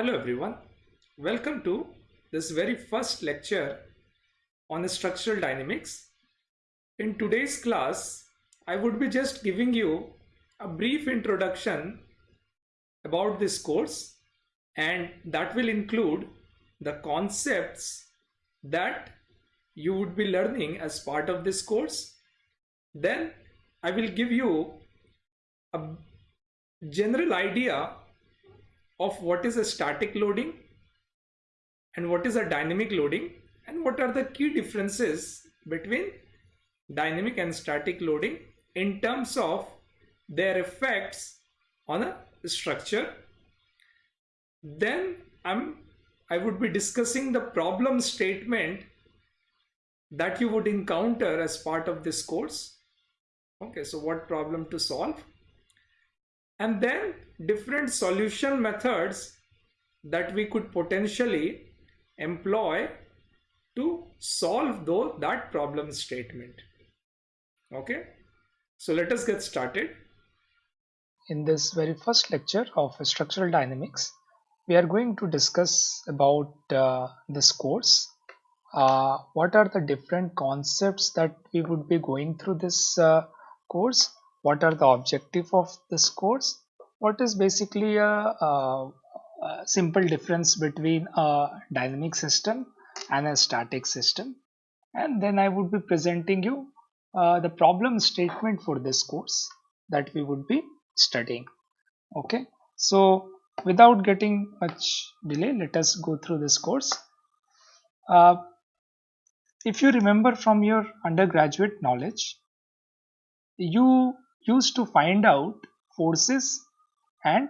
Hello everyone, welcome to this very first lecture on structural dynamics. In today's class, I would be just giving you a brief introduction about this course and that will include the concepts that you would be learning as part of this course. Then I will give you a general idea of what is a static loading and what is a dynamic loading and what are the key differences between dynamic and static loading in terms of their effects on a structure. Then I'm I would be discussing the problem statement that you would encounter as part of this course. Okay, so what problem to solve? And then different solution methods that we could potentially employ to solve though that problem statement. Okay, so let us get started. In this very first lecture of structural dynamics, we are going to discuss about uh, this course. Uh, what are the different concepts that we would be going through this uh, course? What are the objective of this course? What is basically a, a, a simple difference between a dynamic system and a static system? And then I would be presenting you uh, the problem statement for this course that we would be studying. Okay, so without getting much delay let us go through this course uh, if you remember from your undergraduate knowledge you used to find out forces and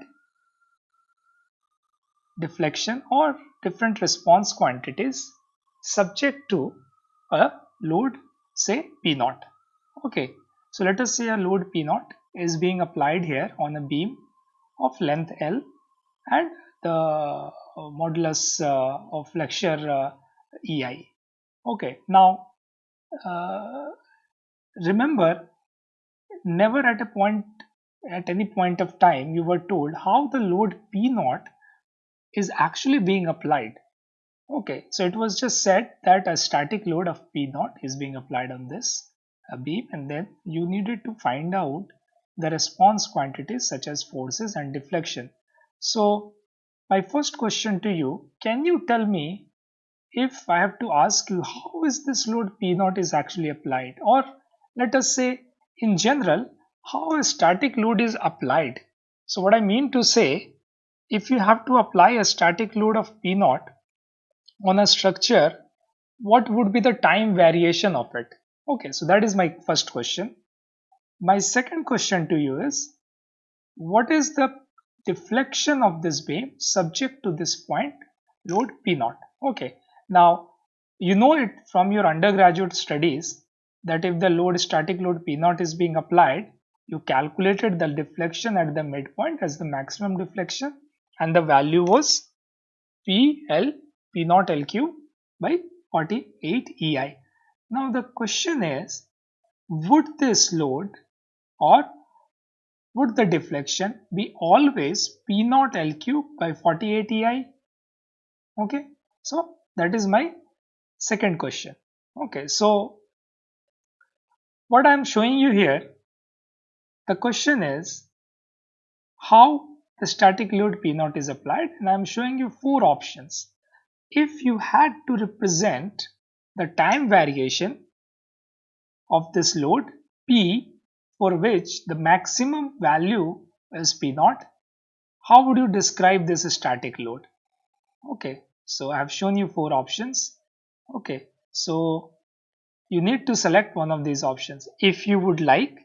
deflection or different response quantities subject to a load say p naught. Okay so let us say a load p naught is being applied here on a beam of length l and the uh, modulus uh, of flexure uh, ei okay now remember never at a point at any point of time you were told how the load p naught is actually being applied. Okay so it was just said that a static load of p naught is being applied on this beam and then you needed to find out the response quantities such as forces and deflection. So my first question to you, can you tell me if I have to ask you how is this load P naught is actually applied? Or let us say in general how a static load is applied. So what I mean to say if you have to apply a static load of P naught on a structure what would be the time variation of it? Okay, so that is my first question. My second question to you is what is the deflection of this beam subject to this point load P naught. Okay, now you know it from your undergraduate studies that if the load static load P naught is being applied, you calculated the deflection at the midpoint as the maximum deflection and the value was PL P naught L cube by 48 EI. Now the question is, would this load or would the deflection be always P naught L cube by 48 EI? Okay, so that is my second question. Okay, so what I am showing you here, the question is how the static load P naught is applied and I am showing you four options. If you had to represent the time variation of this load P for which the maximum value is P naught, how would you describe this static load? Okay, so I have shown you four options. Okay, so you need to select one of these options. If you would like,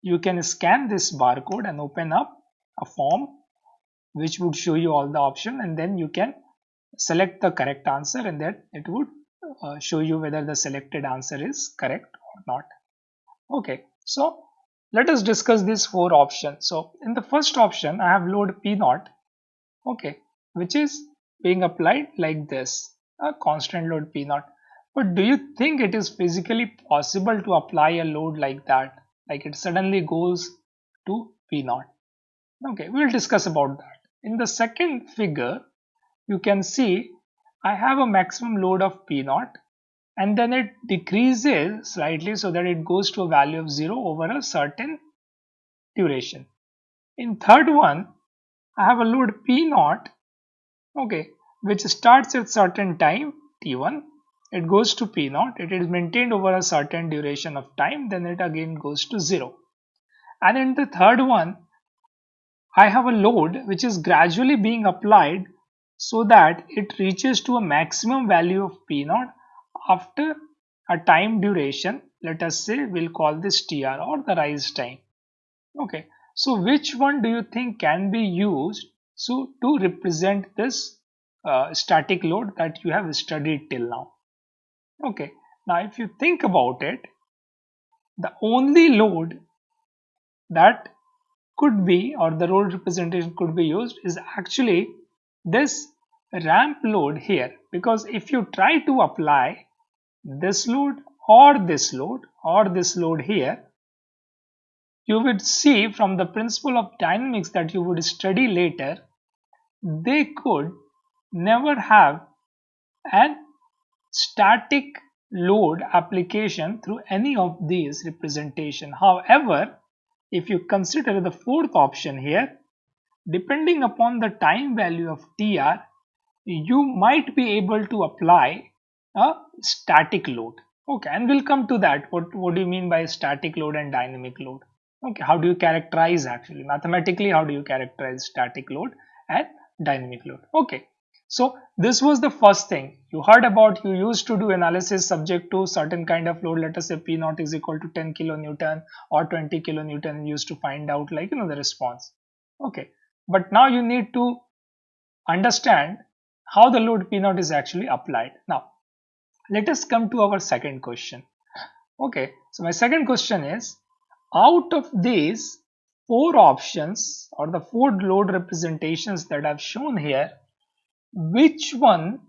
you can scan this barcode and open up a form which would show you all the options and then you can select the correct answer and then it would uh, show you whether the selected answer is correct or not. Okay, so let us discuss these four options. So in the first option, I have load P naught, okay, which is being applied like this, a constant load P naught. But do you think it is physically possible to apply a load like that? Like it suddenly goes to P naught. Okay, we'll discuss about that. In the second figure, you can see I have a maximum load of P naught and then it decreases slightly so that it goes to a value of 0 over a certain duration. In third one, I have a load P naught, okay, which starts at certain time T1, it goes to P naught, it is maintained over a certain duration of time, then it again goes to 0. And in the third one, I have a load which is gradually being applied so that it reaches to a maximum value of P naught after a time duration. Let us say we'll call this tr or the rise time. Okay. So which one do you think can be used so to represent this uh, static load that you have studied till now okay. Now if you think about it the only load that could be or the load representation could be used is actually this ramp load here. Because if you try to apply this load or this load or this load here you would see from the principle of dynamics that you would study later they could never have an static load application through any of these representation. However if you consider the fourth option here depending upon the time value of tr you might be able to apply a static load. Okay and we'll come to that. What what do you mean by static load and dynamic load? Okay how do you characterize actually? Mathematically how do you characterize static load and dynamic load? Okay so this was the first thing. You heard about you used to do analysis subject to certain kind of load. Let us say p naught is equal to 10 kilonewton or 20 kilonewton. Used to find out like you know the response. Okay. But now you need to understand how the load p naught is actually applied. Now let us come to our second question. Okay. So my second question is out of these four options or the four load representations that I've shown here which one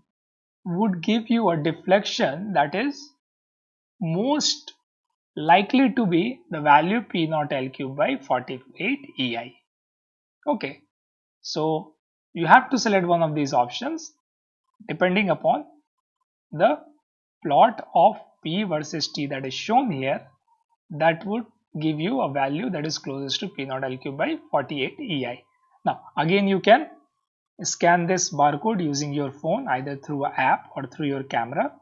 would give you a deflection that is most likely to be the value P naught L cube by 48 EI. Okay, so you have to select one of these options depending upon the plot of P versus T that is shown here that would give you a value that is closest to P naught L cube by 48 EI. Now again you can scan this barcode using your phone either through an app or through your camera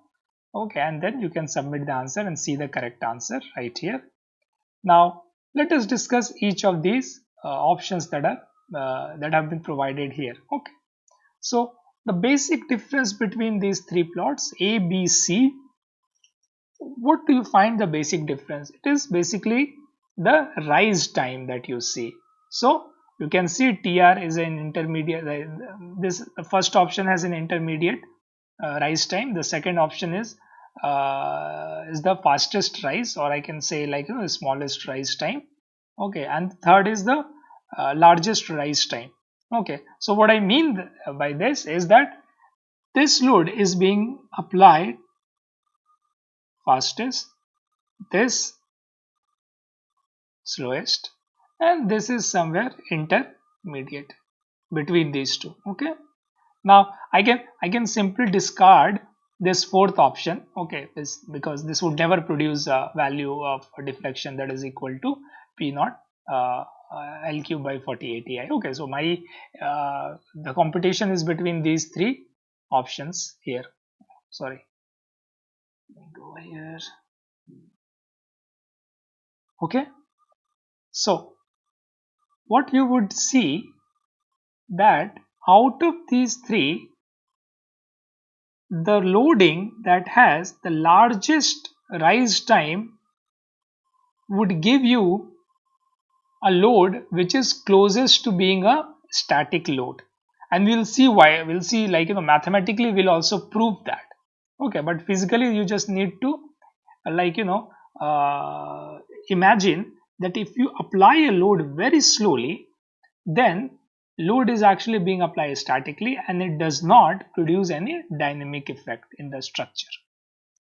okay and then you can submit the answer and see the correct answer right here. Now let us discuss each of these uh, options that are uh, that have been provided here okay. So the basic difference between these three plots A, B, C, what do you find the basic difference? It is basically the rise time that you see. So you can see TR is an intermediate, this first option has an intermediate uh, rise time. The second option is uh, is the fastest rise or I can say like you know, the smallest rise time. Okay, and third is the uh, largest rise time okay so what i mean by this is that this load is being applied fastest this slowest and this is somewhere intermediate between these two okay now i can i can simply discard this fourth option okay this because this would never produce a value of a deflection that is equal to p naught uh, L cube by 48 EI. Okay, so my uh, the competition is between these three options here. Sorry, go here. Okay, so what you would see that out of these three, the loading that has the largest rise time would give you a load which is closest to being a static load. And we'll see why we'll see like you know mathematically we'll also prove that. Okay but physically you just need to like you know uh, imagine that if you apply a load very slowly then load is actually being applied statically and it does not produce any dynamic effect in the structure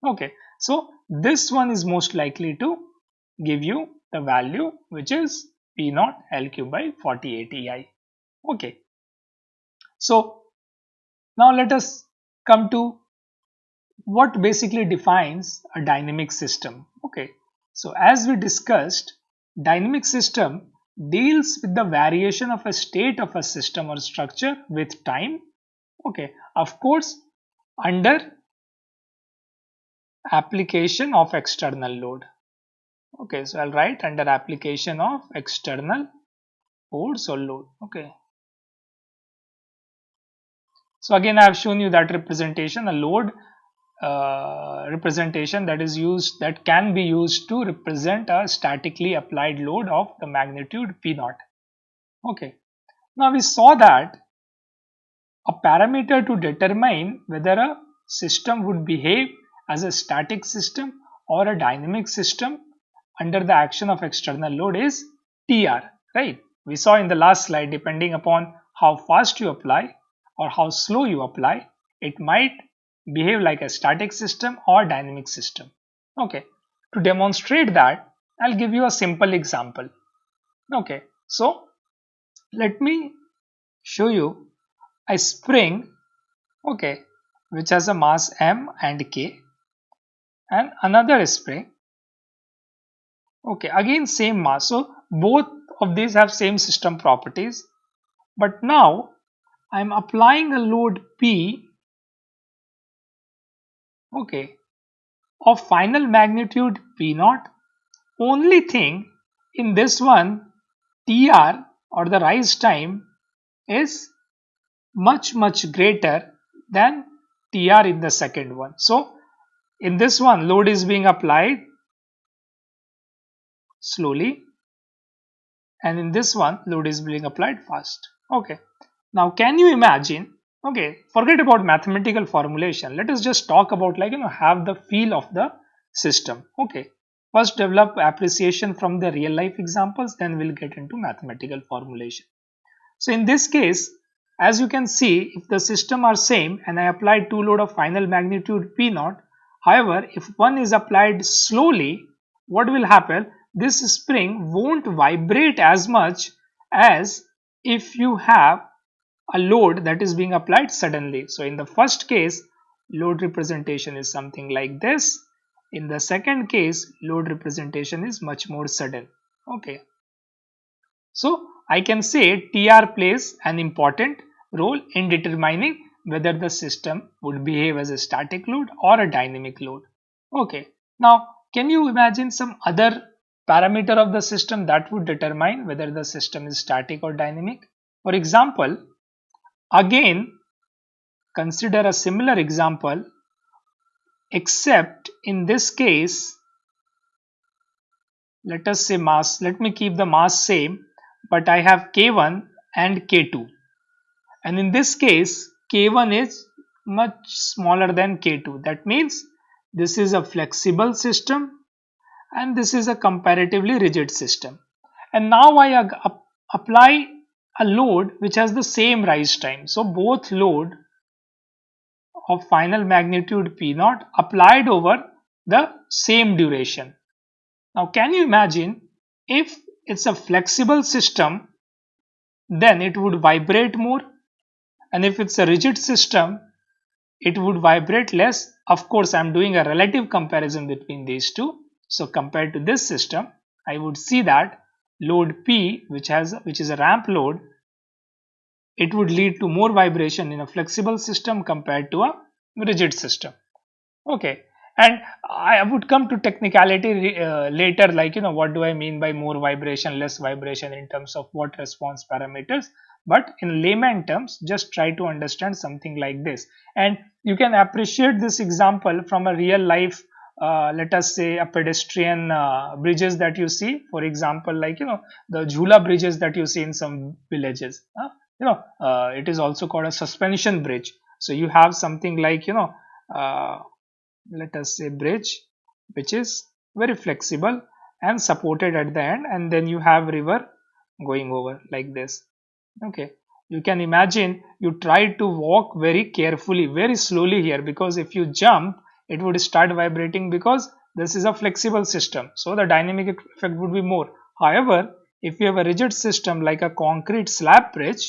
okay so this one is most likely to give you the value which is P naught L cube by 48 EI. Okay. So now let us come to what basically defines a dynamic system okay so as we discussed dynamic system deals with the variation of a state of a system or structure with time. Okay of course under application of external load. Okay so i'll write under application of external force or load. Okay. So again i have shown you that representation a load uh, representation that is used that can be used to represent a statically applied load of the magnitude p naught okay now we saw that a parameter to determine whether a system would behave as a static system or a dynamic system under the action of external load is TR, right? We saw in the last slide, depending upon how fast you apply or how slow you apply, it might behave like a static system or dynamic system. Okay, to demonstrate that, I'll give you a simple example. Okay, so let me show you a spring, okay, which has a mass m and k and another spring okay again same mass so both of these have same system properties but now I'm applying a load P okay. Of final magnitude P naught. Only thing in this one TR or the rise time is much much greater than TR in the second one. So in this one load is being applied slowly. And in this one load is being applied fast. Okay. Now can you imagine okay forget about mathematical formulation. Let us just talk about like you know have the feel of the system. Okay first develop appreciation from the real life examples then we'll get into mathematical formulation. So in this case as you can see if the system are same and I applied two load of final magnitude P naught however if one is applied slowly what will happen? This spring won't vibrate as much as if you have a load that is being applied suddenly. So in the first case, load representation is something like this. In the second case, load representation is much more sudden. Okay. So I can say TR plays an important role in determining whether the system would behave as a static load or a dynamic load. Okay. Now, can you imagine some other parameter of the system that would determine whether the system is static or dynamic. For example, again consider a similar example except in this case let us say mass let me keep the mass same but I have k1 and k2 and in this case k1 is much smaller than k2 that means this is a flexible system and this is a comparatively rigid system. And now I apply a load which has the same rise time. So both load of final magnitude P naught applied over the same duration. Now can you imagine if it's a flexible system then it would vibrate more and if it's a rigid system it would vibrate less. Of course I'm doing a relative comparison between these two so compared to this system, I would see that load P, which has which is a ramp load, it would lead to more vibration in a flexible system compared to a rigid system. Okay, and I would come to technicality uh, later, like you know what do I mean by more vibration, less vibration in terms of what response parameters. But in layman terms, just try to understand something like this, and you can appreciate this example from a real life uh, let us say a pedestrian uh, bridges that you see. For example like you know the jhula bridges that you see in some villages uh, you know uh, it is also called a suspension bridge. So you have something like you know uh, let us say bridge which is very flexible and supported at the end and then you have river going over like this. Okay. You can imagine you try to walk very carefully very slowly here because if you jump it would start vibrating because this is a flexible system. So the dynamic effect would be more. However if you have a rigid system like a concrete slab bridge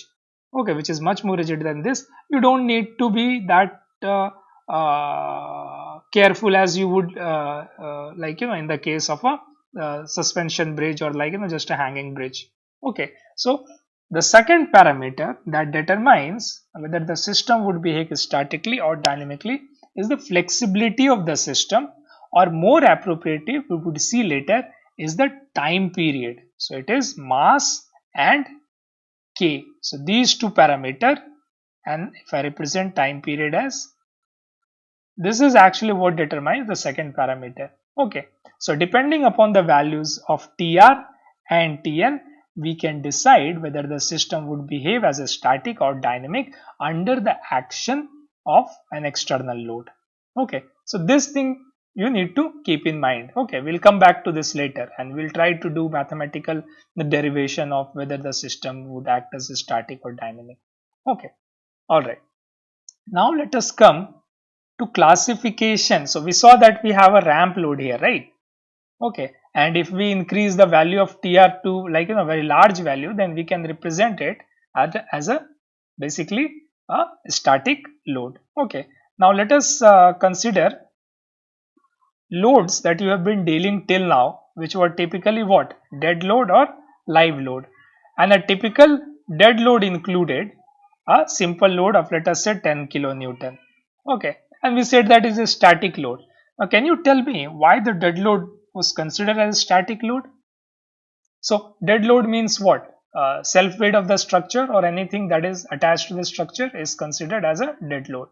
okay which is much more rigid than this you don't need to be that uh, uh, careful as you would uh, uh, like you know in the case of a uh, suspension bridge or like you know just a hanging bridge. Okay so the second parameter that determines whether the system would behave statically or dynamically is the flexibility of the system or more appropriately we would see later is the time period. So it is mass and k. So these two parameter and if i represent time period as this is actually what determines the second parameter. Okay. So depending upon the values of tr and tn we can decide whether the system would behave as a static or dynamic under the action of an external load. Okay so this thing you need to keep in mind. Okay we'll come back to this later and we'll try to do mathematical the derivation of whether the system would act as a static or dynamic. Okay all right. Now let us come to classification. So we saw that we have a ramp load here right? Okay and if we increase the value of tr to like you know very large value then we can represent it as a, as a basically a static load. Okay. Now let us uh, consider loads that you have been dealing till now which were typically what? Dead load or live load. And a typical dead load included a simple load of let us say 10 kilonewton. Okay. And we said that is a static load. Now can you tell me why the dead load was considered as a static load. So dead load means what? Uh, self weight of the structure or anything that is attached to the structure is considered as a dead load.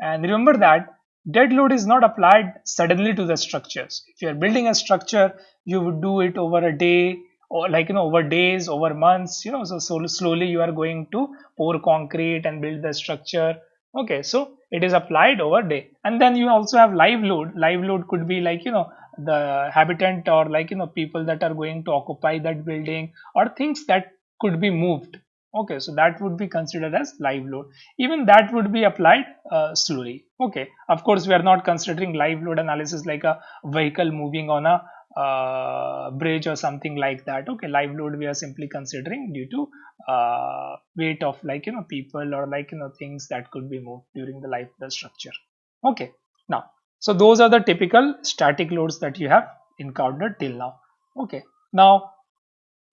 And remember that dead load is not applied suddenly to the structures. If you are building a structure, you would do it over a day or like you know over days, over months, you know, so, so slowly you are going to pour concrete and build the structure. Okay, so it is applied over day. And then you also have live load. Live load could be like, you know, the habitant or like you know people that are going to occupy that building or things that could be moved okay so that would be considered as live load even that would be applied uh, slowly okay of course we are not considering live load analysis like a vehicle moving on a uh, bridge or something like that okay live load we are simply considering due to uh, weight of like you know people or like you know things that could be moved during the life of the structure okay now so those are the typical static loads that you have encountered till now. Okay. Now,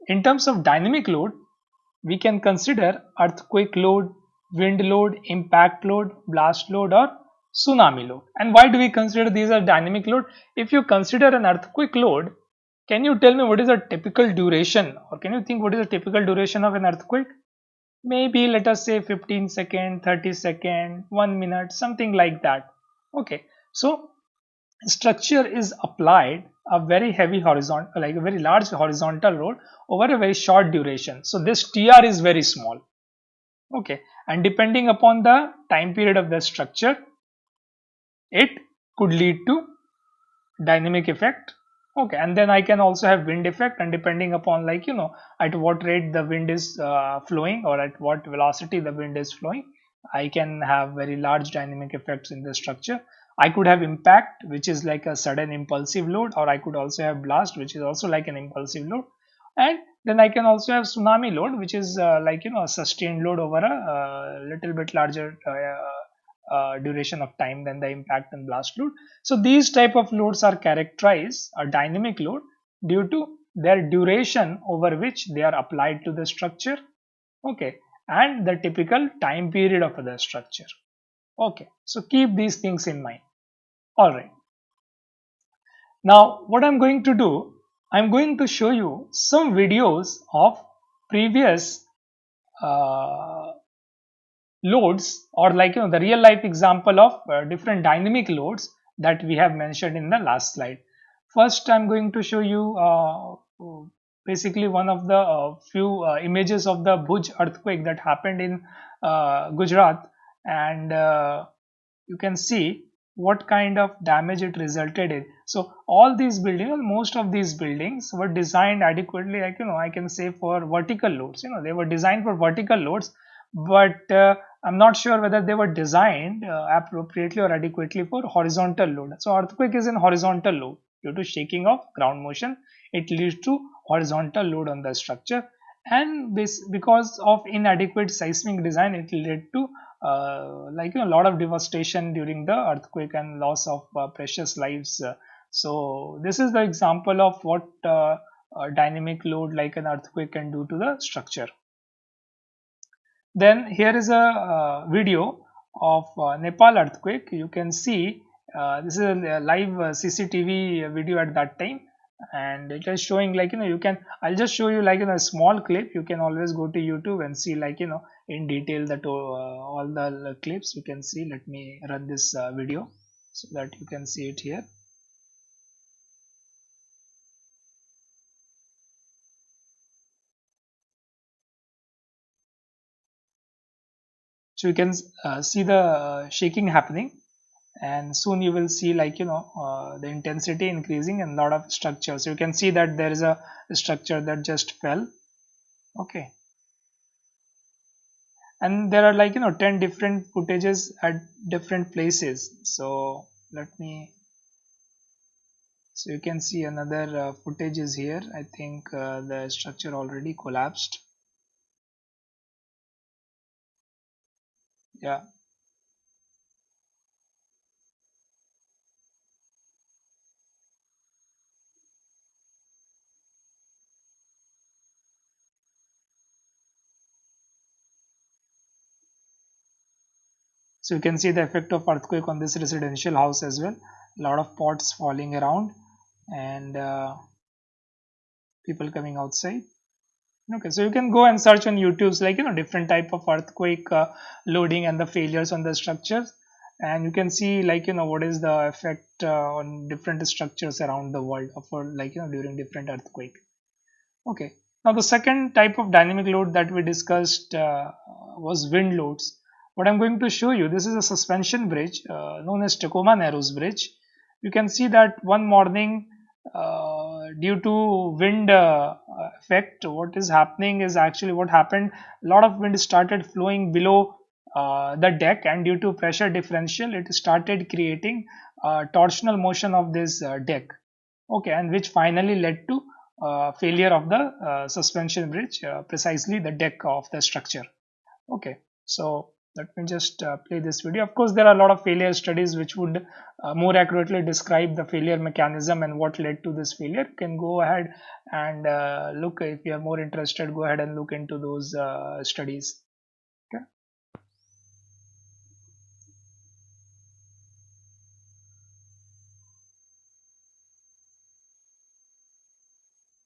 in terms of dynamic load, we can consider earthquake load, wind load, impact load, blast load or tsunami load. And why do we consider these are dynamic load? If you consider an earthquake load, can you tell me what is a typical duration or can you think what is the typical duration of an earthquake? Maybe let us say 15 second, 30 second, 1 minute, something like that. Okay. So structure is applied a very heavy horizontal, like a very large horizontal load over a very short duration. So this TR is very small. Okay. And depending upon the time period of the structure, it could lead to dynamic effect okay and then i can also have wind effect and depending upon like you know at what rate the wind is uh, flowing or at what velocity the wind is flowing i can have very large dynamic effects in the structure I could have impact which is like a sudden impulsive load or I could also have blast which is also like an impulsive load. And then I can also have tsunami load which is uh, like you know a sustained load over a uh, little bit larger uh, uh, duration of time than the impact and blast load. So these type of loads are characterized a dynamic load due to their duration over which they are applied to the structure. Okay. And the typical time period of the structure. Okay. So keep these things in mind all right. Now what i'm going to do i'm going to show you some videos of previous uh, loads or like you know the real life example of uh, different dynamic loads that we have mentioned in the last slide. First i'm going to show you uh, basically one of the uh, few uh, images of the Bhuj earthquake that happened in uh, Gujarat. And you can see what kind of damage it resulted in. So all these buildings most of these buildings were designed adequately like you know i can say for vertical loads. You know they were designed for vertical loads but uh, i'm not sure whether they were designed uh, appropriately or adequately for horizontal load. So earthquake is in horizontal load. Due to shaking of ground motion it leads to horizontal load on the structure. And this because of inadequate seismic design it led to uh, like a lot of devastation during the earthquake and loss of uh, precious lives. Uh, so this is the example of what uh, dynamic load like an earthquake can do to the structure. Then here is a uh, video of nepal earthquake. You can see this is a live cctv video at that time. And it is showing like you know you can i'll just show you like in a small clip. You can always go to youtube and see like you know in detail that uh, all the clips you can see. Let me run this uh, video so that you can see it here. So you can uh, see the uh, shaking happening. And soon you will see like you know uh, the intensity increasing and lot of structure so you can see that there is a structure that just fell. Okay and there are like you know 10 different footages at different places. So let me so you can see another uh, footage is here. I think uh, the structure already collapsed. Yeah so you can see the effect of earthquake on this residential house as well. A lot of pots falling around and uh, people coming outside. Okay so you can go and search on youtube's like you know different type of earthquake uh, loading and the failures on the structures. And you can see like you know what is the effect uh, on different structures around the world for like you know during different earthquake. Okay now the second type of dynamic load that we discussed uh, was wind loads what I'm going to show you, this is a suspension bridge uh, known as Tacoma Narrows Bridge. You can see that one morning uh, due to wind uh, effect, what is happening is actually what happened, a lot of wind started flowing below uh, the deck and due to pressure differential, it started creating torsional motion of this uh, deck. Okay, and which finally led to uh, failure of the uh, suspension bridge, precisely the deck of the structure. Okay, so let me just uh, play this video. Of course there are a lot of failure studies which would uh, more accurately describe the failure mechanism and what led to this failure. You can go ahead and uh, look if you are more interested go ahead and look into those uh, studies.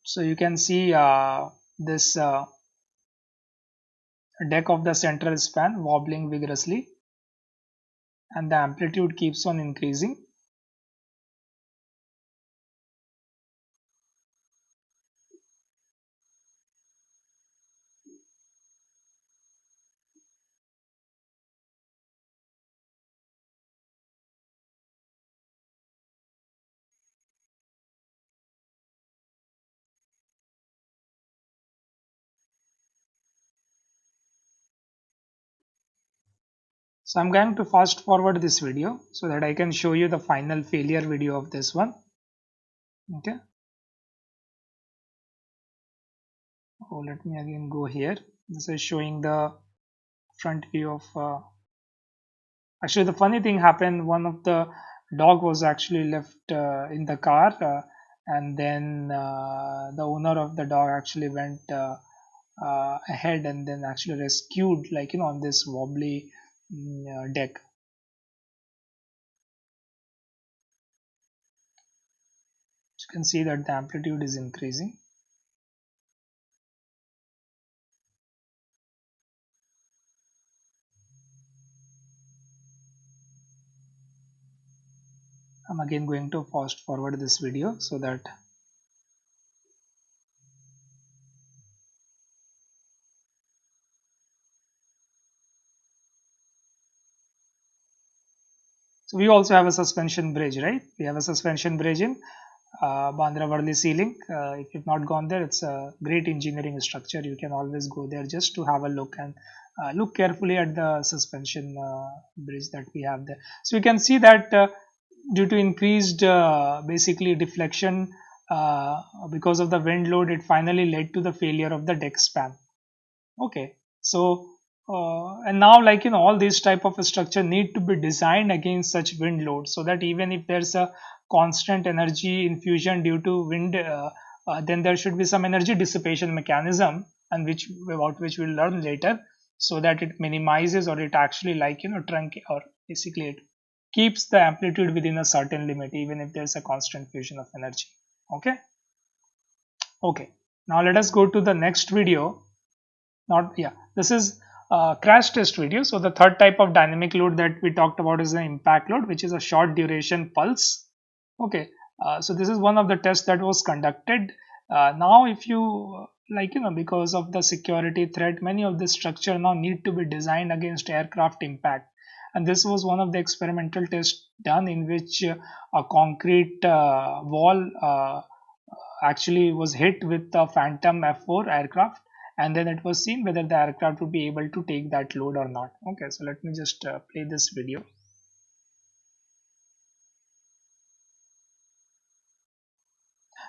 So you can see uh, this uh, deck of the central span wobbling vigorously and the amplitude keeps on increasing. So I'm going to fast forward this video so that I can show you the final failure video of this one. Okay. Oh, let me again go here. This is showing the front view of. Uh, actually, the funny thing happened. One of the dog was actually left uh, in the car, uh, and then uh, the owner of the dog actually went uh, uh, ahead and then actually rescued, like you know, on this wobbly Mm, uh, deck. You can see that the amplitude is increasing. I'm again going to fast forward this video so that So we also have a suspension bridge, right? We have a suspension bridge in uh, Bandra Worli Sea Link. Uh, if you've not gone there, it's a great engineering structure. You can always go there just to have a look and uh, look carefully at the suspension uh, bridge that we have there. So you can see that uh, due to increased uh, basically deflection because of the wind load it finally led to the failure of the deck span okay so uh, and now like you know all these type of structure need to be designed against such wind load so that even if there's a constant energy infusion due to wind uh, uh, then there should be some energy dissipation mechanism and which about which we'll learn later so that it minimizes or it actually like you know trunk or basically it keeps the amplitude within a certain limit even if there's a constant fusion of energy. Okay? Okay. Now let us go to the next video. Not yeah this is a crash test video. So the third type of dynamic load that we talked about is the impact load which is a short duration pulse. Okay uh, so this is one of the tests that was conducted. Uh, now if you like you know because of the security threat many of the structure now need to be designed against aircraft impact. And this was one of the experimental tests done in which uh, a concrete uh, wall uh, actually was hit with the phantom f4 aircraft and then it was seen whether the aircraft would be able to take that load or not. Okay so let me just uh, play this video.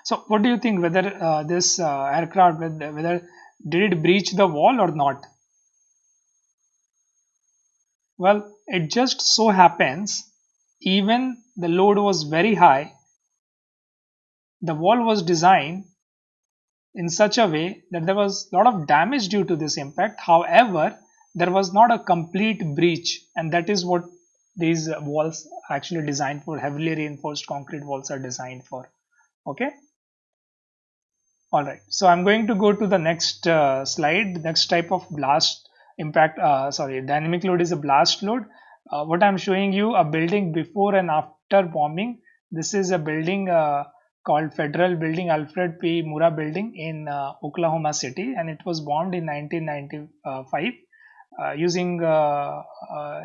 So what do you think whether uh, this uh, aircraft whether did it breach the wall or not? Well it just so happens even the load was very high the wall was designed in such a way that there was a lot of damage due to this impact. However there was not a complete breach and that is what these walls actually designed for heavily reinforced concrete walls are designed for. Okay? All right so i'm going to go to the next uh, slide. Next type of blast impact uh, sorry dynamic load is a blast load. Uh, what i'm showing you a building before and after bombing. This is a building uh, called federal building alfred p. Murrah building in uh, oklahoma city and it was bombed in 1995 uh, using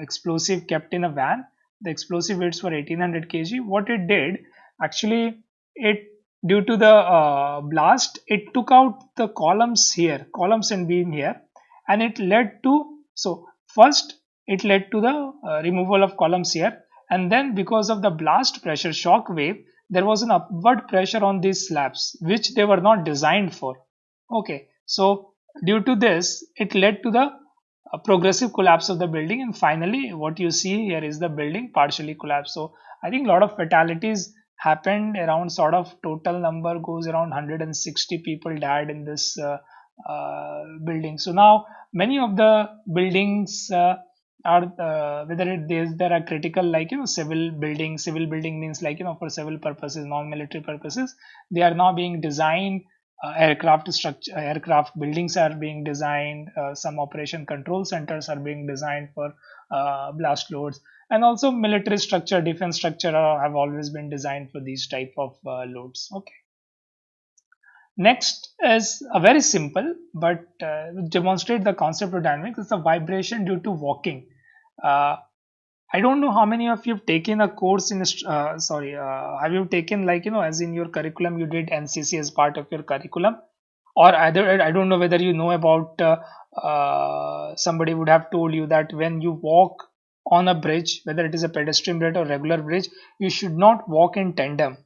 explosive kept in a van. The explosive weights were 1800 kg. What it did actually it due to the uh, blast it took out the columns here columns and beam here and it led to so first it led to the uh, removal of columns here and then because of the blast pressure shock wave there was an upward pressure on these slabs which they were not designed for. Okay so due to this it led to the uh, progressive collapse of the building and finally what you see here is the building partially collapsed. So i think a lot of fatalities happened. Around sort of total number goes around 160 people died in this uh, uh, building. So now many of the buildings uh, are uh, whether it is there are critical like you know civil building civil building means like you know for civil purposes non-military purposes they are now being designed uh, aircraft structure aircraft buildings are being designed uh, some operation control centers are being designed for blast loads. And also military structure defense structure have always been designed for these type of uh, loads. Okay next is a very simple but uh, demonstrate the concept of dynamics it's a vibration due to walking. Uh, I don't know how many of you have taken a course in uh, sorry uh, have you taken like you know as in your curriculum you did NCC as part of your curriculum? Or either I don't know whether you know about uh, uh, somebody would have told you that when you walk on a bridge whether it is a pedestrian bridge or regular bridge you should not walk in tandem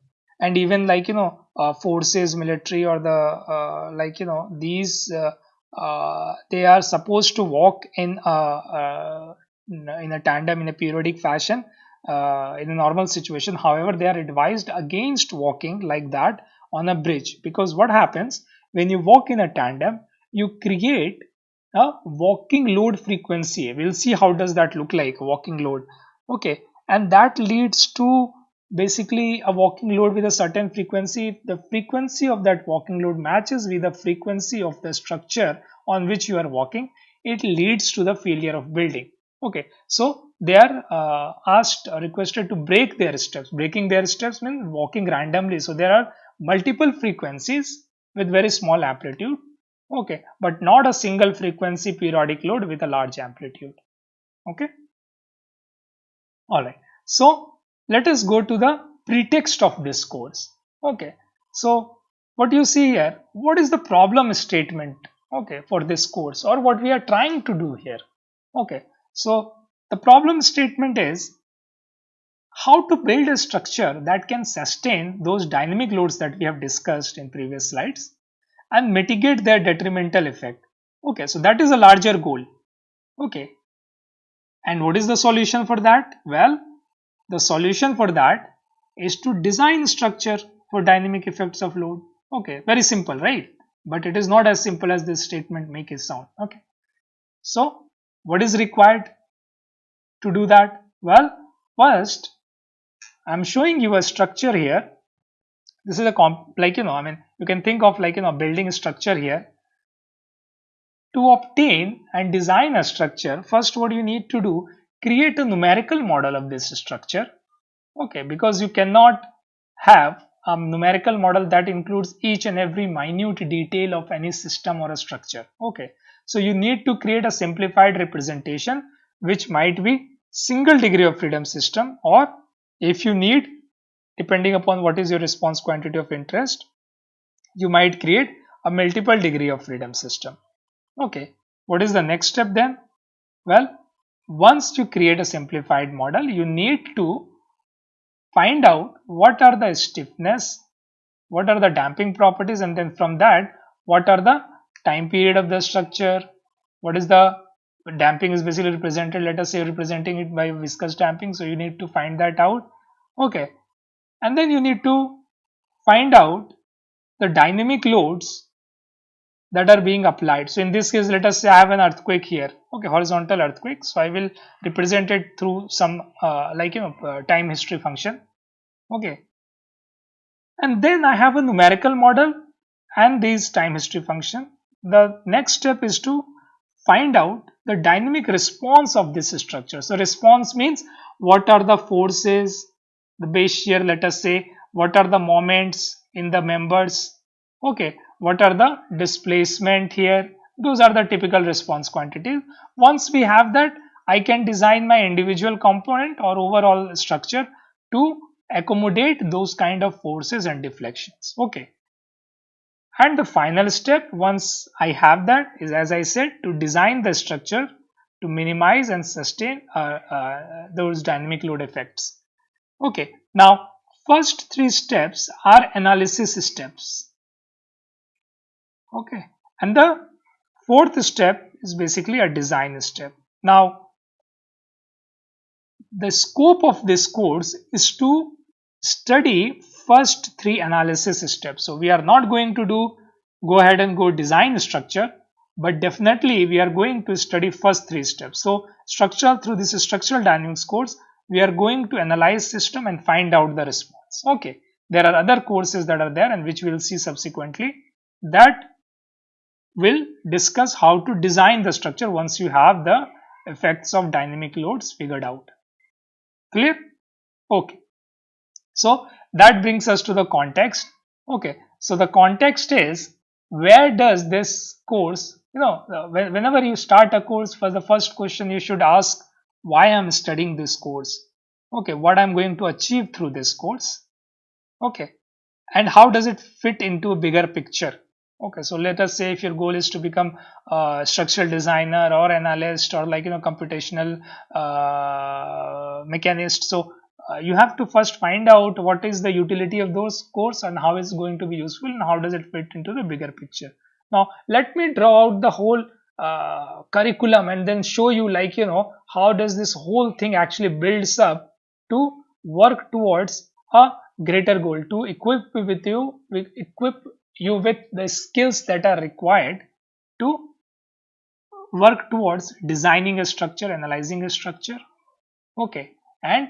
and even like you know uh, forces military or the uh, like you know these uh, uh they are supposed to walk in a, uh, in a tandem in a periodic fashion uh, in a normal situation. However they are advised against walking like that on a bridge. Because what happens when you walk in a tandem you create a walking load frequency. We'll see how does that look like walking load. Okay. And that leads to basically a walking load with a certain frequency the frequency of that walking load matches with the frequency of the structure on which you are walking. It leads to the failure of building. Okay so they are uh, asked or requested to break their steps. Breaking their steps means walking randomly. So there are multiple frequencies with very small amplitude. Okay but not a single frequency periodic load with a large amplitude. Okay? All right. So let us go to the pretext of this course okay so what you see here what is the problem statement okay for this course or what we are trying to do here okay so the problem statement is how to build a structure that can sustain those dynamic loads that we have discussed in previous slides and mitigate their detrimental effect. Okay, so that is a larger goal. Okay, and what is the solution for that? Well, the solution for that is to design structure for dynamic effects of load. Okay, very simple, right? But it is not as simple as this statement make it sound. Okay, so what is required to do that? Well, first I'm showing you a structure here. This is a comp like you know, I mean, you can think of like you know, building a structure here. To obtain and design a structure, first what you need to do, create a numerical model of this structure. Okay, because you cannot have a numerical model that includes each and every minute detail of any system or a structure. Okay, so you need to create a simplified representation which might be single degree of freedom system or if you need depending upon what is your response quantity of interest you might create a multiple degree of freedom system okay what is the next step then well once you create a simplified model you need to find out what are the stiffness what are the damping properties and then from that what are the time period of the structure what is the damping is basically represented let us say representing it by viscous damping so you need to find that out. Okay. And then you need to find out the dynamic loads that are being applied. So in this case let us say i have an earthquake here. Okay horizontal earthquake. So i will represent it through some uh, like you know uh, time history function. Okay. And then i have a numerical model and this time history function. The next step is to find out the dynamic response of this structure. So response means what are the forces, the base shear let us say, what are the moments in the members, okay, what are the displacement here, those are the typical response quantities. Once we have that, I can design my individual component or overall structure to accommodate those kind of forces and deflections, okay. And the final step once I have that is as I said to design the structure to minimize and sustain uh, uh, those dynamic load effects. Okay, now first three steps are analysis steps. Okay, and the fourth step is basically a design step. Now, the scope of this course is to study first three analysis steps. So we are not going to do go ahead and go design structure, but definitely we are going to study first three steps. So structural through this structural dynamics course, we are going to analyze system and find out the response. Okay, there are other courses that are there and which we will see subsequently that will discuss how to design the structure once you have the effects of dynamic loads figured out. Clear? Okay. So that brings us to the context. Okay, so the context is where does this course, you know, uh, whenever you start a course for the first question you should ask why I'm studying this course. Okay, what I'm going to achieve through this course. Okay, and how does it fit into a bigger picture? Okay, so let us say if your goal is to become a structural designer or analyst or like you know computational uh, mechanist. So uh, you have to first find out what is the utility of those course and how it's going to be useful and how does it fit into the bigger picture. Now let me draw out the whole uh, curriculum and then show you like you know how does this whole thing actually builds up to work towards a greater goal to equip with you with equip you with the skills that are required to work towards designing a structure analyzing a structure okay and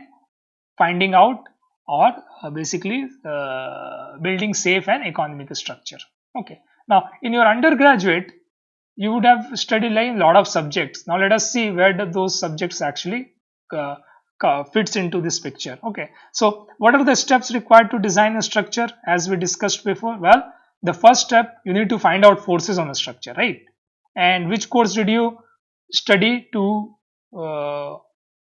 finding out or uh, basically uh, building safe and economic structure okay. Now in your undergraduate you would have studied like a lot of subjects. Now let us see where those subjects actually uh, fits into this picture okay. So what are the steps required to design a structure as we discussed before? Well the first step you need to find out forces on a structure right? And which course did you study to uh,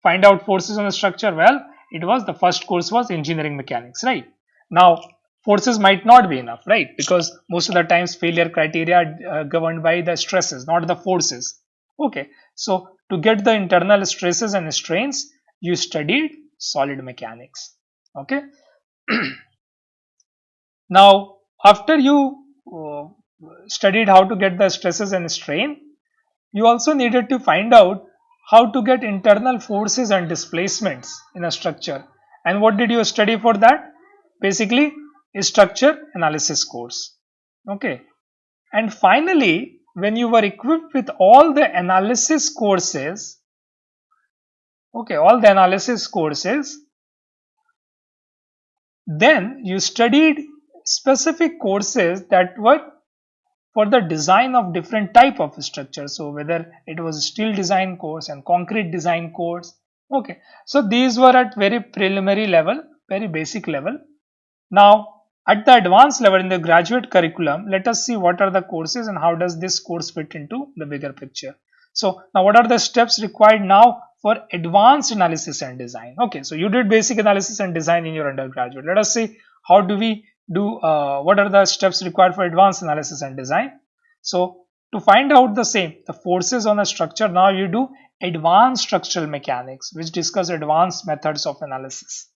find out forces on a structure? Well it was the first course was engineering mechanics right? Now forces might not be enough right? Because most of the times failure criteria uh, governed by the stresses not the forces. Okay so to get the internal stresses and strains you studied solid mechanics. Okay? Now after you uh, studied how to get the stresses and strain you also needed to find out how to get internal forces and displacements in a structure. And what did you study for that? Basically a structure analysis course. Okay. And finally when you were equipped with all the analysis courses okay all the analysis courses then you studied specific courses that were for the design of different type of structure. So whether it was steel design course and concrete design course. Okay. So these were at very preliminary level very basic level. Now at the advanced level in the graduate curriculum let us see what are the courses and how does this course fit into the bigger picture. So now what are the steps required now for advanced analysis and design? Okay. So you did basic analysis and design in your undergraduate. Let us see how do we do uh, what are the steps required for advanced analysis and design? So to find out the same the forces on a structure now you do advanced structural mechanics which discuss advanced methods of analysis.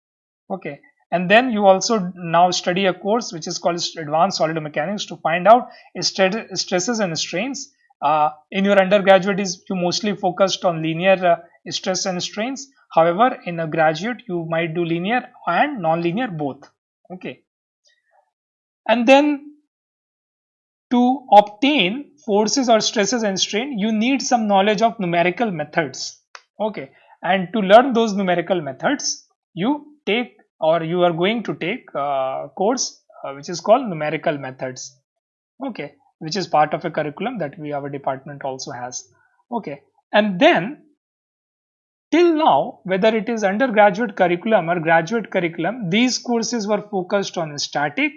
Okay. And then you also now study a course which is called advanced solid mechanics to find out stresses and strains. Uh, in your undergraduate is you mostly focused on linear uh, stress and strains. However in a graduate you might do linear and non-linear both. Okay and then to obtain forces or stresses and strain you need some knowledge of numerical methods. Okay. And to learn those numerical methods you take or you are going to take a course uh, which is called numerical methods. Okay. Which is part of a curriculum that we our department also has. Okay. And then till now whether it is undergraduate curriculum or graduate curriculum these courses were focused on static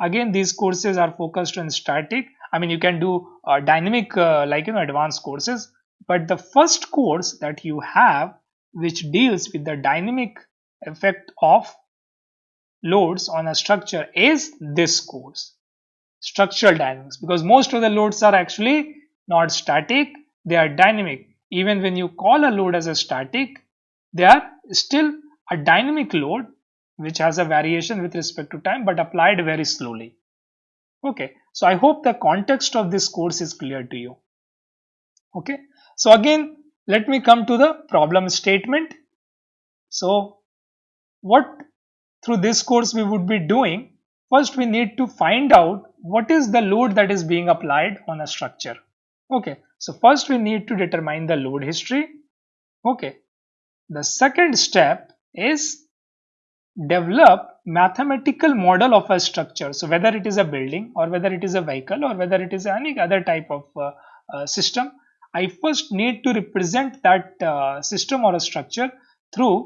again these courses are focused on static. I mean you can do uh, dynamic uh, like you know advanced courses. But the first course that you have which deals with the dynamic effect of loads on a structure is this course structural dynamics. Because most of the loads are actually not static they are dynamic. Even when you call a load as a static they are still a dynamic load which has a variation with respect to time but applied very slowly. Okay, so I hope the context of this course is clear to you. Okay, so again, let me come to the problem statement. So, what through this course we would be doing, first we need to find out what is the load that is being applied on a structure. Okay, so first we need to determine the load history. Okay, the second step is develop mathematical model of a structure. So whether it is a building or whether it is a vehicle or whether it is any other type of uh, uh, system i first need to represent that uh, system or a structure through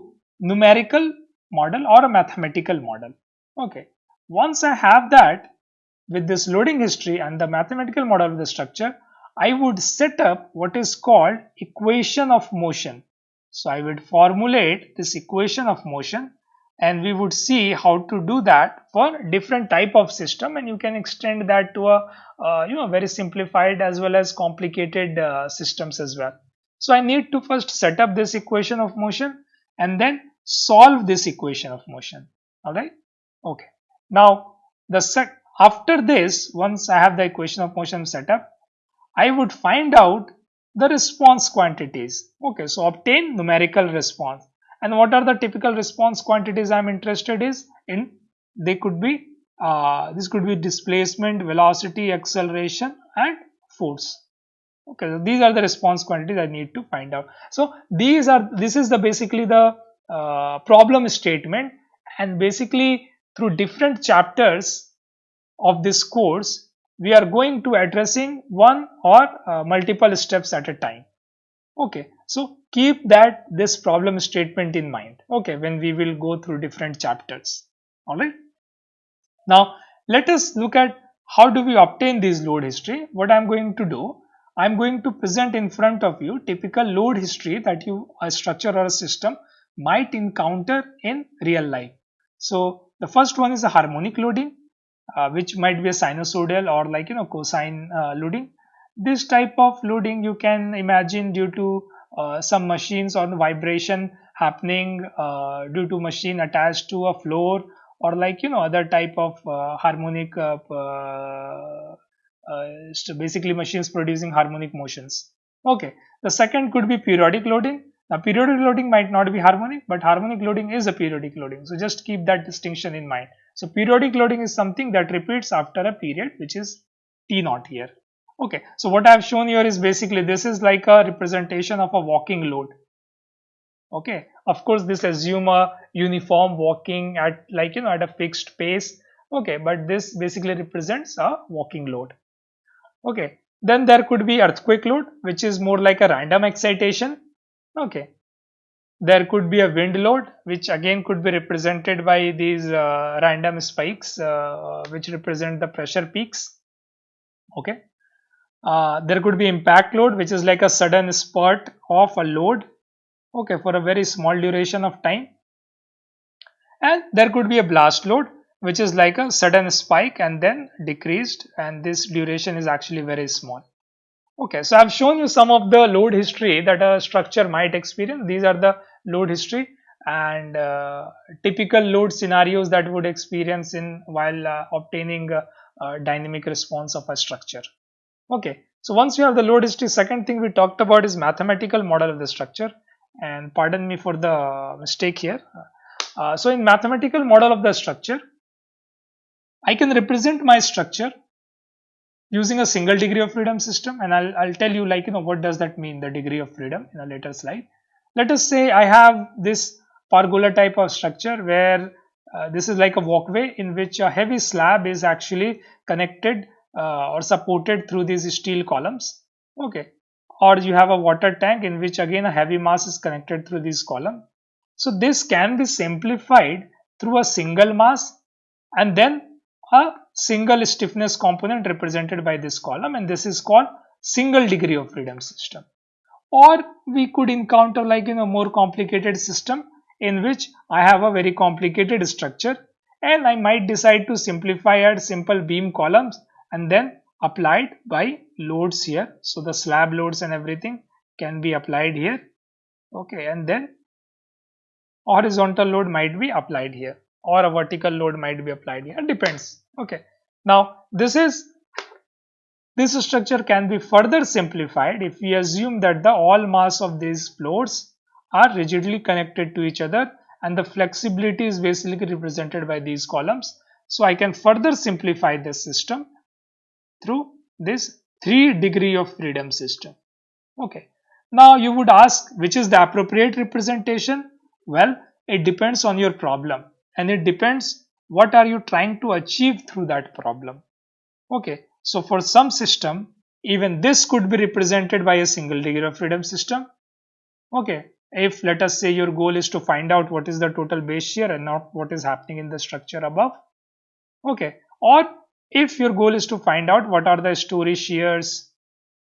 numerical model or a mathematical model. Okay. Once i have that with this loading history and the mathematical model of the structure i would set up what is called equation of motion. So i would formulate this equation of motion and we would see how to do that for different type of system. And you can extend that to a uh, you know very simplified as well as complicated uh, systems as well. So i need to first set up this equation of motion and then solve this equation of motion. All right? Okay. Now the set after this once i have the equation of motion set up i would find out the response quantities. Okay. So obtain numerical response and what are the typical response quantities i'm interested is in they could be uh, this could be displacement velocity acceleration and force. Okay so these are the response quantities i need to find out. So these are this is the basically the uh, problem statement. And basically through different chapters of this course we are going to addressing one or uh, multiple steps at a time. Okay so keep that this problem statement in mind. Okay when we will go through different chapters. All right. Now let us look at how do we obtain this load history. What i'm going to do i'm going to present in front of you typical load history that you a structure or a system might encounter in real life. So the first one is a harmonic loading uh, which might be a sinusoidal or like you know cosine uh, loading. This type of loading you can imagine due to uh, some machines or vibration happening uh, due to machine attached to a floor or like you know other type of uh, harmonic uh, uh, uh basically machines producing harmonic motions. Okay the second could be periodic loading. Now periodic loading might not be harmonic but harmonic loading is a periodic loading. So just keep that distinction in mind. So periodic loading is something that repeats after a period which is t naught here okay so what i have shown here is basically this is like a representation of a walking load. Okay of course this assume a uniform walking at like you know at a fixed pace. Okay but this basically represents a walking load. Okay then there could be earthquake load which is more like a random excitation. Okay there could be a wind load which again could be represented by these uh, random spikes uh, which represent the pressure peaks. Okay uh, there could be impact load which is like a sudden spurt of a load okay for a very small duration of time. And there could be a blast load which is like a sudden spike and then decreased and this duration is actually very small. Okay so i've shown you some of the load history that a structure might experience. These are the load history and uh, typical load scenarios that would experience in while uh, obtaining a, a dynamic response of a structure okay so once you have the load history second thing we talked about is mathematical model of the structure and pardon me for the mistake here. Uh, so in mathematical model of the structure, I can represent my structure using a single degree of freedom system and I'll, I'll tell you like you know what does that mean the degree of freedom in a later slide. Let us say I have this pergola type of structure where uh, this is like a walkway in which a heavy slab is actually connected uh, or supported through these steel columns okay or you have a water tank in which again a heavy mass is connected through this column. So this can be simplified through a single mass and then a single stiffness component represented by this column and this is called single degree of freedom system. Or we could encounter like in a more complicated system in which I have a very complicated structure and I might decide to simplify add simple beam columns and then applied by loads here. So the slab loads and everything can be applied here. Okay and then horizontal load might be applied here or a vertical load might be applied here. Depends. Okay now this is this structure can be further simplified if we assume that the all mass of these floors are rigidly connected to each other and the flexibility is basically represented by these columns. So i can further simplify this system through this 3 degree of freedom system. Okay. Now you would ask which is the appropriate representation? Well, it depends on your problem and it depends what are you trying to achieve through that problem. Okay. So for some system, even this could be represented by a single degree of freedom system. Okay. If let us say your goal is to find out what is the total base shear and not what is happening in the structure above. Okay. Or if your goal is to find out what are the story shears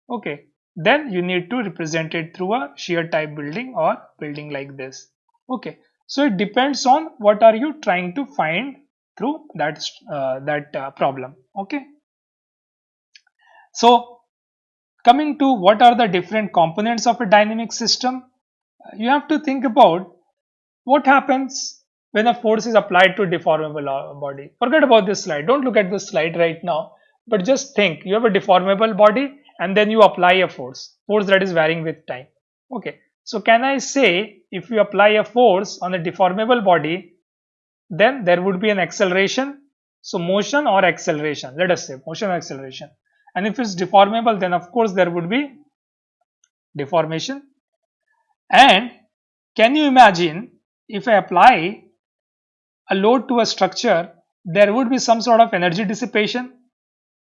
okay then you need to represent it through a shear type building or building like this. Okay so it depends on what are you trying to find through that uh, that uh, problem okay? So coming to what are the different components of a dynamic system you have to think about what happens when a force is applied to a deformable uh, body. Forget about this slide. Don't look at this slide right now. But just think you have a deformable body and then you apply a force. Force that is varying with time. Okay. So can I say if you apply a force on a deformable body then there would be an acceleration. So motion or acceleration. Let us say motion or acceleration. And if it's deformable then of course there would be deformation. And can you imagine if I apply a load to a structure, there would be some sort of energy dissipation.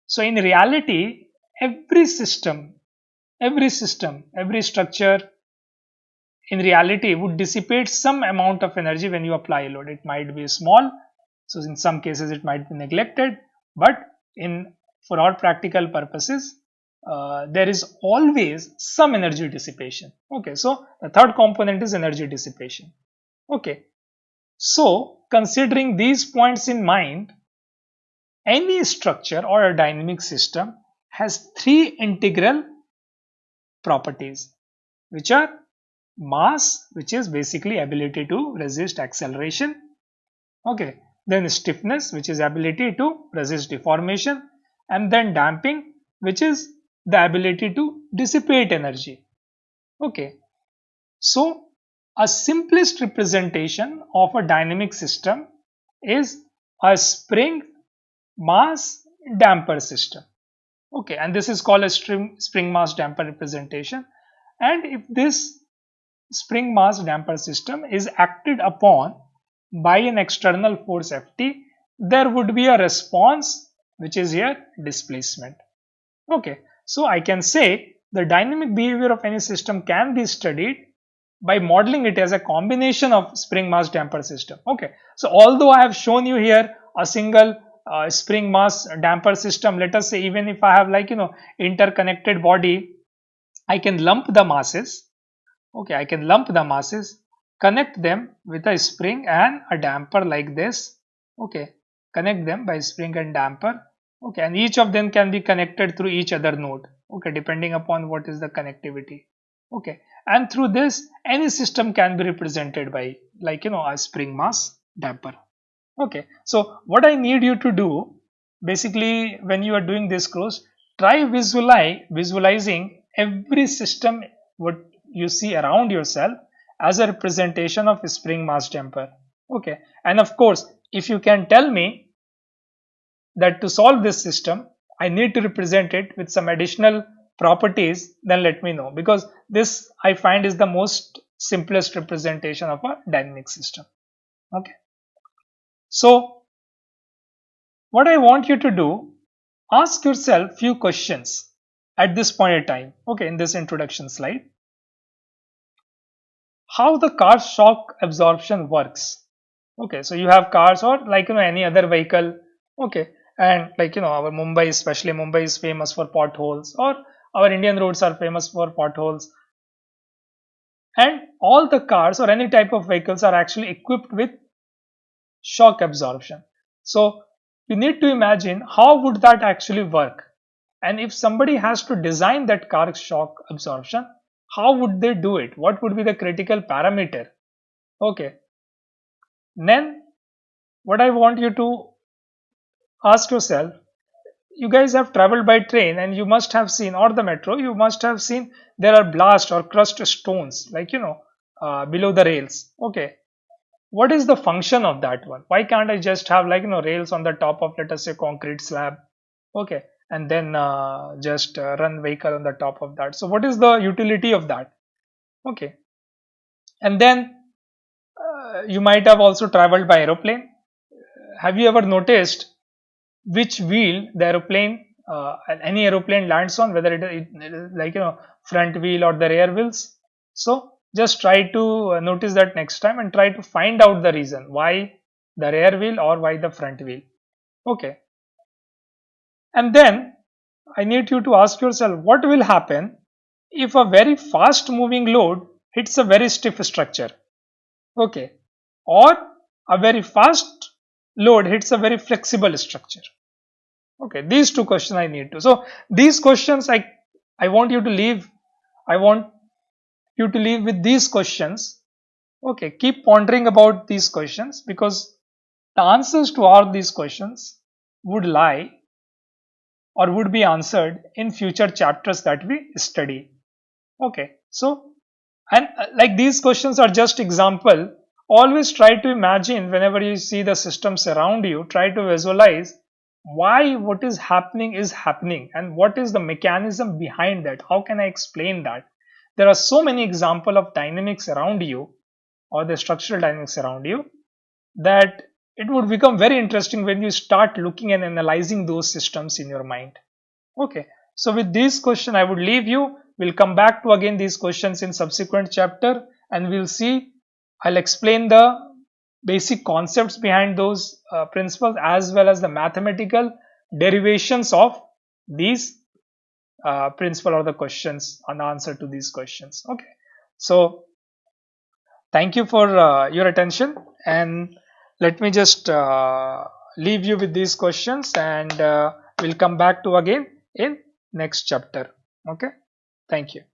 So in reality, every system, every system, every structure in reality would dissipate some amount of energy when you apply a load. It might be small, so in some cases it might be neglected, but in for all practical purposes, uh, there is always some energy dissipation. Okay, so the third component is energy dissipation. Okay, so considering these points in mind, any structure or a dynamic system has three integral properties which are mass which is basically ability to resist acceleration okay then stiffness which is ability to resist deformation and then damping which is the ability to dissipate energy okay. So a simplest representation of a dynamic system is a spring mass damper system okay and this is called a spring, spring mass damper representation and if this spring mass damper system is acted upon by an external force Ft, there would be a response which is here displacement. Okay, so I can say the dynamic behavior of any system can be studied by modeling it as a combination of spring mass damper system. Okay, so although I have shown you here a single uh, spring mass damper system, let us say even if I have like you know interconnected body, I can lump the masses. Okay. I can lump the masses connect them with a spring and a damper like this. Okay. Connect them by spring and damper. Okay. And each of them can be connected through each other node. Okay. Depending upon what is the connectivity. Okay and through this any system can be represented by like you know a spring mass damper. Okay so what i need you to do basically when you are doing this course try visualize visualizing every system what you see around yourself as a representation of a spring mass damper. Okay and of course if you can tell me that to solve this system I need to represent it with some additional properties then let me know. Because this I find is the most simplest representation of a dynamic system. Okay. So what I want you to do ask yourself few questions at this point in time. Okay in this introduction slide. How the car shock absorption works. Okay so you have cars or like you know any other vehicle. Okay and like you know our mumbai especially mumbai is famous for potholes or our indian roads are famous for potholes. And all the cars or any type of vehicles are actually equipped with shock absorption. So you need to imagine how would that actually work? And if somebody has to design that car shock absorption how would they do it? What would be the critical parameter? Okay. Then what i want you to ask yourself you guys have traveled by train and you must have seen or the metro you must have seen there are ballast or crushed stones like you know uh, below the rails. Okay. What is the function of that one? Why can't i just have like you know rails on the top of let us say concrete slab? Okay. And then uh, just uh, run vehicle on the top of that. So what is the utility of that? Okay. And then uh, you might have also traveled by aeroplane. Have you ever noticed which wheel the aeroplane uh, any aeroplane lands on whether it is like you know front wheel or the rear wheels so just try to uh, notice that next time and try to find out the reason why the rear wheel or why the front wheel okay and then I need you to ask yourself what will happen if a very fast moving load hits a very stiff structure. Okay. Or a very fast load hits a very flexible structure. Okay. These two questions I need to. So these questions I, I want you to leave. I want you to leave with these questions. Okay. Keep pondering about these questions because the answers to all these questions would lie or would be answered in future chapters that we study. Okay, so and uh, like these questions are just example. Always try to imagine whenever you see the systems around you, try to visualize why what is happening is happening and what is the mechanism behind that. How can I explain that? There are so many examples of dynamics around you or the structural dynamics around you that it would become very interesting when you start looking and analyzing those systems in your mind okay so with this question i would leave you we'll come back to again these questions in subsequent chapter and we'll see i'll explain the basic concepts behind those uh, principles as well as the mathematical derivations of these uh, principle or the questions and answer to these questions. Okay. So thank you for uh, your attention and let me just uh, leave you with these questions and uh, we'll come back to again in next chapter. Okay. Thank you